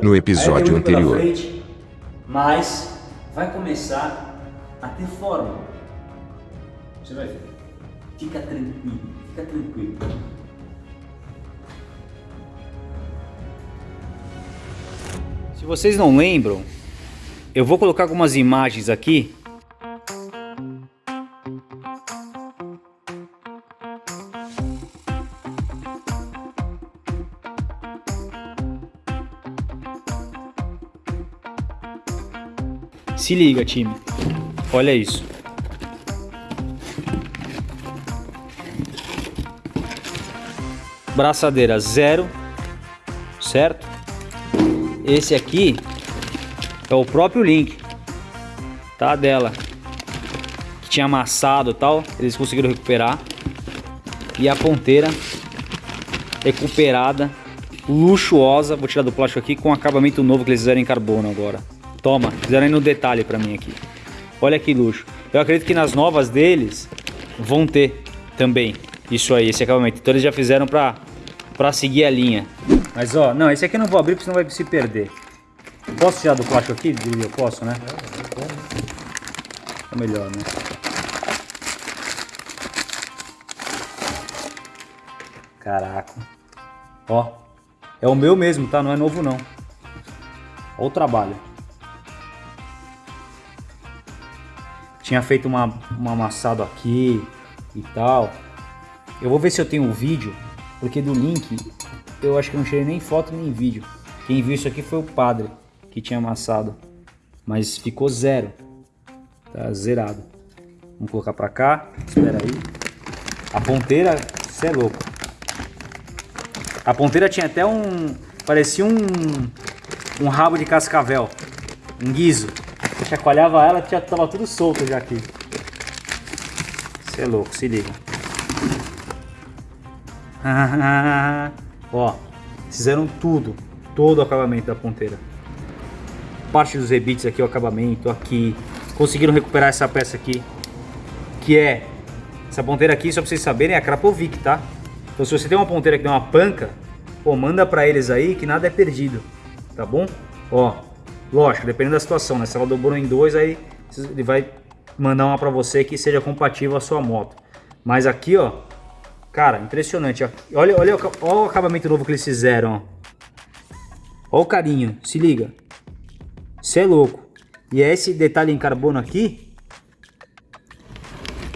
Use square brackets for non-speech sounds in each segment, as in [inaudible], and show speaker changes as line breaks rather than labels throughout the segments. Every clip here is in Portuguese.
no episódio anterior.
frente, mas vai começar a ter forma. Você vai ver. Fica tranquilo, fica tranquilo. Se vocês não lembram, eu vou colocar algumas imagens aqui. Se liga, time. Olha isso. Braçadeira zero, certo? Esse aqui é o próprio link, tá? Dela. Que tinha amassado e tal. Eles conseguiram recuperar. E a ponteira recuperada, luxuosa. Vou tirar do plástico aqui com acabamento novo que eles fizeram em carbono agora. Toma, fizeram aí no detalhe pra mim aqui. Olha que luxo. Eu acredito que nas novas deles vão ter também isso aí, esse acabamento. Então eles já fizeram pra, pra seguir a linha. Mas ó, não, esse aqui eu não vou abrir porque senão vai se perder. Posso tirar do plástico aqui? Eu posso, né? É melhor, né? Caraca. Ó, é o meu mesmo, tá? Não é novo não. Olha o trabalho. Tinha feito uma, um amassado aqui e tal. Eu vou ver se eu tenho um vídeo, porque do link eu acho que não tirei nem foto nem vídeo. Quem viu isso aqui foi o padre que tinha amassado. Mas ficou zero. Tá zerado. Vamos colocar pra cá. Espera aí. A ponteira, você é louco. A ponteira tinha até um... Parecia um... Um rabo de cascavel. Um guiso. Eu chacoalhava ela, já tava tudo solto já aqui. Você é louco, se liga. [laughs] Ó, fizeram tudo, todo o acabamento da ponteira. Parte dos rebites aqui, o acabamento aqui. Conseguiram recuperar essa peça aqui, que é essa ponteira aqui, só pra vocês saberem, é a Krapovic, tá? Então se você tem uma ponteira que deu uma panca, pô, manda pra eles aí que nada é perdido, tá bom? Ó, lógico, dependendo da situação, né? Se ela dobrou em dois, aí ele vai mandar uma pra você que seja compatível à sua moto. Mas aqui, ó, Cara, impressionante. Olha, olha, olha o acabamento novo que eles fizeram. Ó. Olha o carinho, se liga. Você é louco. E é esse detalhe em carbono aqui.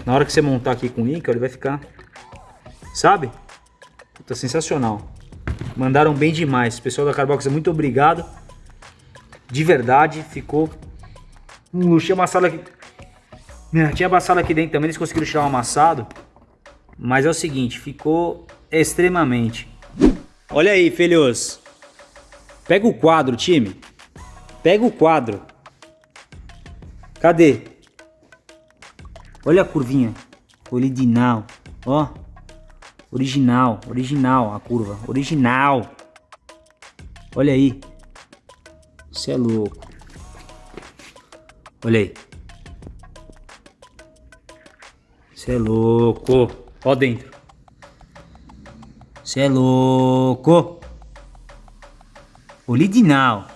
Na hora que você montar aqui com o link, ele vai ficar... Sabe? Puta, sensacional. Mandaram bem demais. Pessoal da Carbox, muito obrigado. De verdade, ficou um luxo. Tinha amassado aqui... Tinha amassado aqui dentro também, eles conseguiram tirar o amassado. Mas é o seguinte, ficou extremamente. Olha aí, filhos. Pega o quadro, time. Pega o quadro. Cadê? Olha a curvinha. Original. Ó. Original. Original a curva. Original. Olha aí. Você é louco. Olha aí. Você é louco. Ó dentro. Você é louco. Original.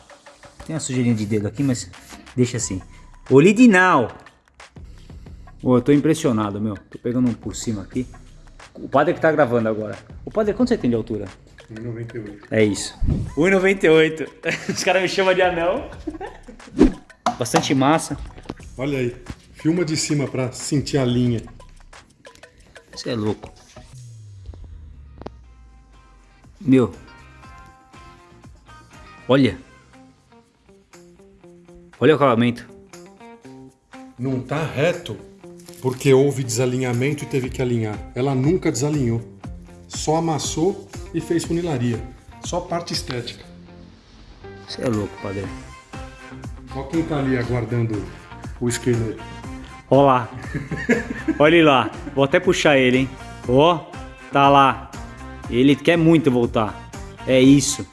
Tem uma sujeirinha de dedo aqui, mas deixa assim. Original. Ô, eu tô impressionado, meu. Tô pegando um por cima aqui. O padre que tá gravando agora. O padre, quanto você tem de altura?
1,98.
É isso. 1,98. [laughs] Os caras me chamam de anão. Bastante massa.
Olha aí. Filma de cima pra sentir a linha.
Você é louco. Meu. Olha. Olha o acabamento.
Não tá reto porque houve desalinhamento e teve que alinhar. Ela nunca desalinhou. Só amassou e fez funilaria. Só parte estética.
Você é louco, padre.
Olha quem tá ali aguardando o scanner.
Olha lá. Olha ele lá. Vou até puxar ele, hein. Ó, tá lá. Ele quer muito voltar. É isso.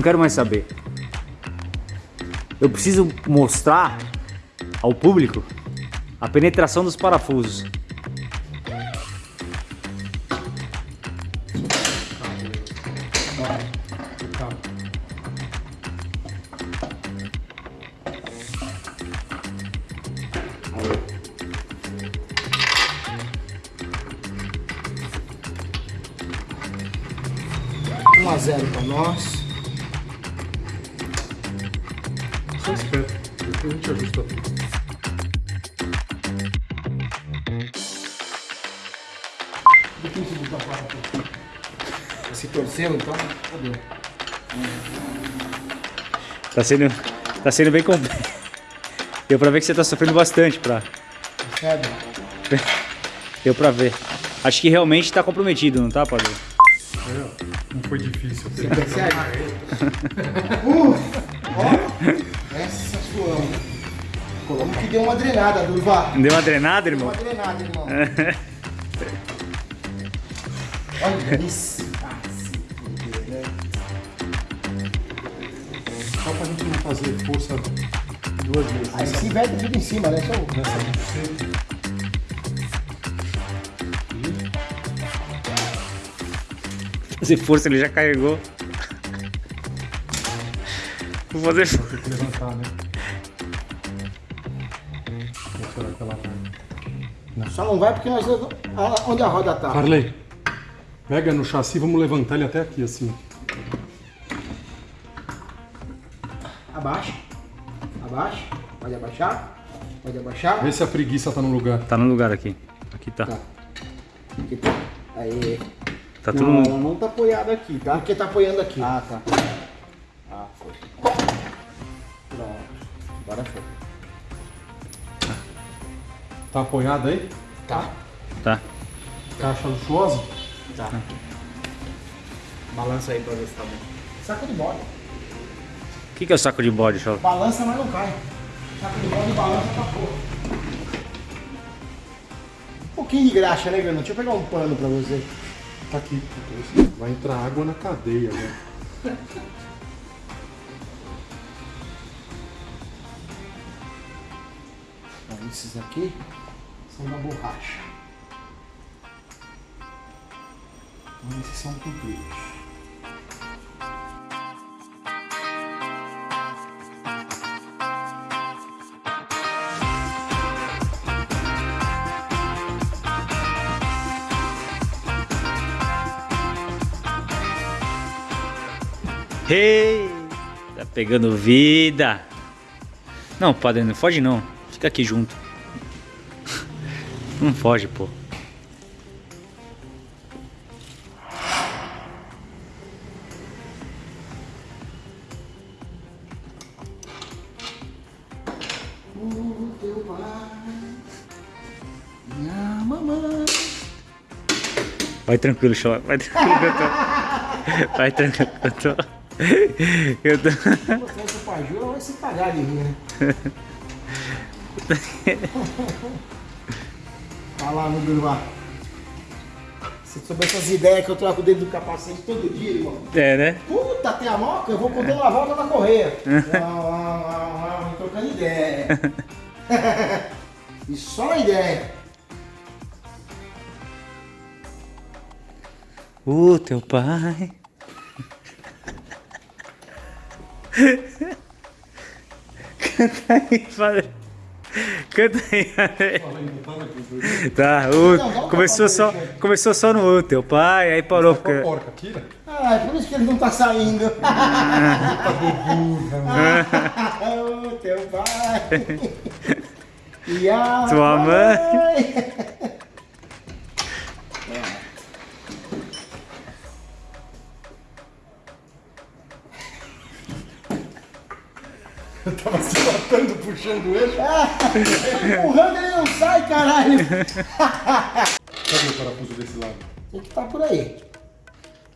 Não quero mais saber. Eu preciso mostrar ao público a penetração dos parafusos.
Só. Depois a gente ajusta tudo.
Se torceu, então, fodeu.
Tá sendo, tá sendo bem complexo. [laughs] Deu pra ver que você tá sofrendo bastante pra.
Percebe? [laughs]
Deu pra ver. Acho que realmente tá comprometido, não tá, Padre?
É, não foi difícil.
Você percebe? uh, ó, essa suando. Como que deu uma drenada, Durva.
Deu uma drenada,
Deu
irmão?
uma drenada, irmão. [laughs] Olha isso. Ah, né?
Só pra gente não fazer força duas vezes.
Aí se inverte tudo em cima, né? Só
nessa
Fazer força, ele já carregou. Vou fazer força.
Tem que levantar, né?
Só não vai porque nós. ah, Onde a roda tá?
Carley, pega no chassi, vamos levantar ele até aqui, assim.
Abaixa. Abaixa. Pode abaixar. Pode abaixar.
Vê se a preguiça tá no lugar.
Tá no lugar aqui. Aqui tá.
Tá. Aqui tá. Aí.
Tá tudo.
Não, não tá apoiada aqui, tá? Porque tá apoiando aqui.
Ah, tá. Ah, foi.
Pronto. Agora foi.
Tá apoiado aí?
Tá.
Tá.
Caixa luxuosa?
Tá. Balança aí pra ver se tá bom.
Saco de bode.
O que, que é o saco de bode, Chola?
Balança, mas não cai. Saco de bode balança pra porra. Um pouquinho de graxa, né, Bruno? Deixa eu pegar um pano pra você.
Tá aqui. Vai entrar água na cadeia, né?
Esses aqui são da borracha. Então esses são compridos.
Hey! Tá pegando vida. Não, padre, não foge não. Fica aqui junto. Não foge, pô.
O teu pai, minha mamãe.
Vai tranquilo, Chola. Vai tranquilo tô. [laughs] Vai tranquilo [laughs] eu tô. Tô.
Se você for pra Jura, vai se pagar de rir, né? Vai lá no Durvar. Se soubesse as ideias que eu troco dentro do capacete todo dia, irmão.
É, né?
Puta, tem a moca, eu vou poder dar a volta na correia. Não, não, não, não, trocando ideia. [laughs] E só ideia.
O teu pai. Canta aí, padre. Canta aí, padre. Tá, o, começou, só, começou só no teu pai, aí parou. Porque...
porca? Tira.
Ah, é por isso que ele não tá saindo. [laughs] o teu pai. [laughs] E a
Tua mãe.
Eu tava se matando, puxando ele.
Empurrando ele não sai, caralho.
Cadê o parafuso desse lado?
Tem que tá por aí.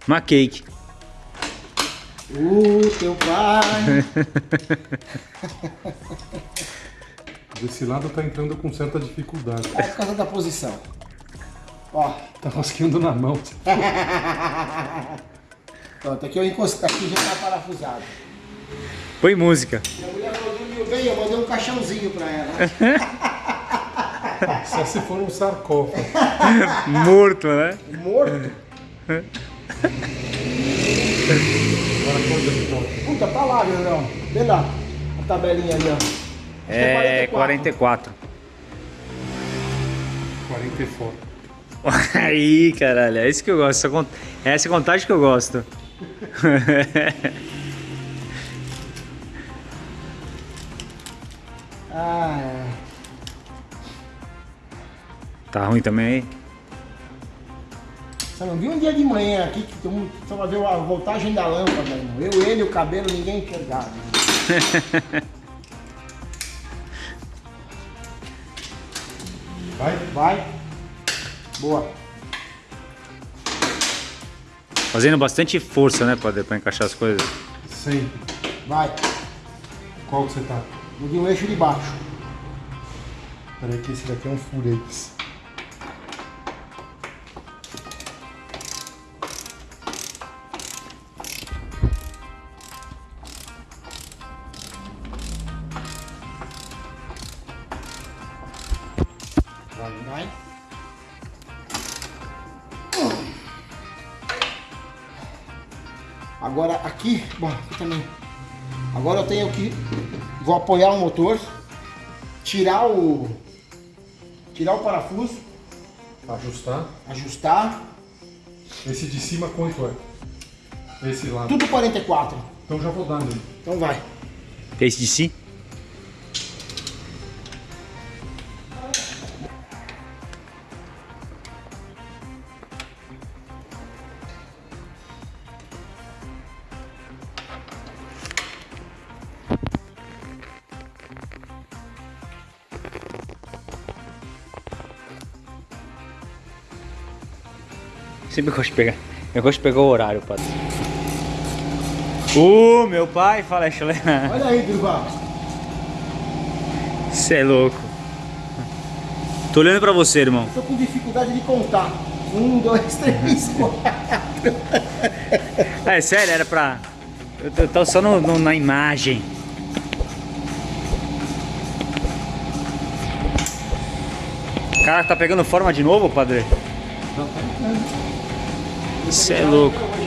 Uma cake.
O teu pai.
Desse lado tá entrando com certa dificuldade.
É por causa da posição. Ó,
Tá rosqueando na mão.
Pronto, aqui eu encostei, aqui já tá parafusado.
Põe música.
Dormiu bem, eu mandei um caixãozinho pra ela. [laughs]
Só se for um sarcófago. [laughs]
Morto, né?
Morto.
Agora quanto de volta?
Puta, tá lá, Leandrão. Vê lá a tabelinha ali, ó. Acho que
É 44.
40 e fora. [laughs]
Aí, caralho, é isso que eu gosto. Essa, é essa contagem que eu gosto.
Ah, é.
tá ruim também aí?
Você não viu um dia de manhã aqui que todo mundo só vai ver a voltagem da lâmpada, irmão. Eu, ele, o cabelo, ninguém enxergava. [laughs]
Vai?
Vai. Boa.
Fazendo bastante força, né, padre, pra encaixar as coisas.
Sempre.
Vai.
Qual que você tá?
No de um eixo de baixo.
Peraí que esse daqui é um furex.
Vai. Agora aqui, bom, aqui também. Agora eu tenho que vou apoiar o motor, tirar o tirar o parafuso,
Ajustar.
ajustar,
Esse de cima quanto é? Esse lado.
tudo 44.
Então já vou dar nele.
Então vai.
Esse de si? Sempre gosto de pegar. Eu gosto de pegar o horário, padre. Uh, meu pai fala, Xalé.
Olha aí, Durval.
Você é louco. Tô olhando pra você, irmão.
Tô com dificuldade de contar. Um, dois, três, [laughs] quatro.
É sério, era pra. Eu tô, tô só no, no- na imagem. Cara, tá pegando forma de novo, padre? Você é louco.